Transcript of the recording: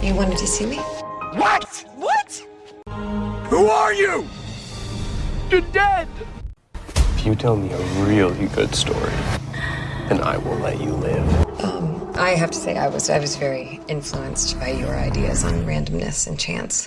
You wanted to see me? What? What? Who are you? You're dead! If you tell me a really good story, then I will let you live. Um, I have to say I was I was very influenced by your ideas on randomness and chance.